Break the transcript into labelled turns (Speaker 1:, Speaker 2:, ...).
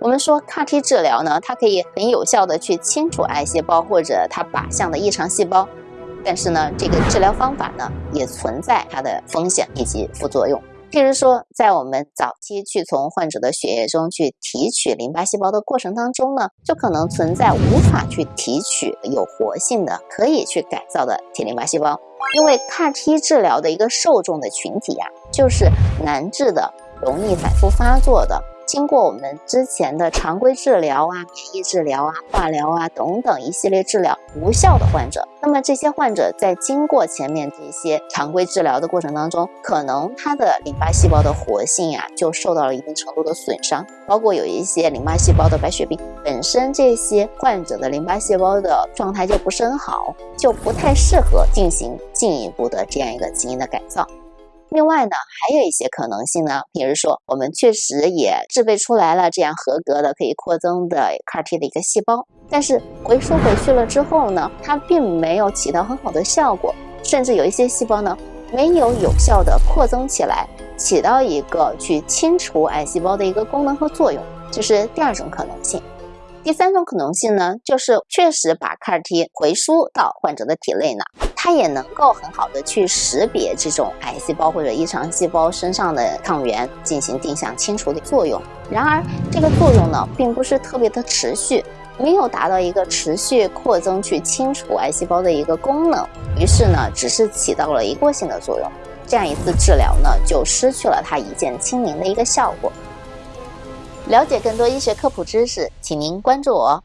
Speaker 1: 我们说 CAR T 治疗呢，它可以很有效的去清除癌细胞或者它靶向的异常细胞，但是呢，这个治疗方法呢也存在它的风险以及副作用。譬如说，在我们早期去从患者的血液中去提取淋巴细胞的过程当中呢，就可能存在无法去提取有活性的、可以去改造的 T 淋巴细胞，因为 CAR T 治疗的一个受众的群体呀，就是难治的、容易反复发作的。经过我们之前的常规治疗啊、免疫治疗啊、化疗啊等等一系列治疗无效的患者，那么这些患者在经过前面这些常规治疗的过程当中，可能他的淋巴细胞的活性呀就受到了一定程度的损伤，包括有一些淋巴细胞的白血病，本身这些患者的淋巴细胞的状态就不是很好，就不太适合进行进一步的这样一个基因的改造。另外呢，还有一些可能性呢，比如说我们确实也制备出来了这样合格的可以扩增的 CAR T 的一个细胞，但是回输回去了之后呢，它并没有起到很好的效果，甚至有一些细胞呢没有有效的扩增起来，起到一个去清除癌细胞的一个功能和作用，这是第二种可能性。第三种可能性呢，就是确实把 CAR T 回输到患者的体内呢，它也能够很好的去识别这种癌细胞或者异常细胞身上的抗原，进行定向清除的作用。然而，这个作用呢，并不是特别的持续，没有达到一个持续扩增去清除癌细胞的一个功能。于是呢，只是起到了一过性的作用。这样一次治疗呢，就失去了它一键清零的一个效果。了解更多医学科普知识，请您关注我。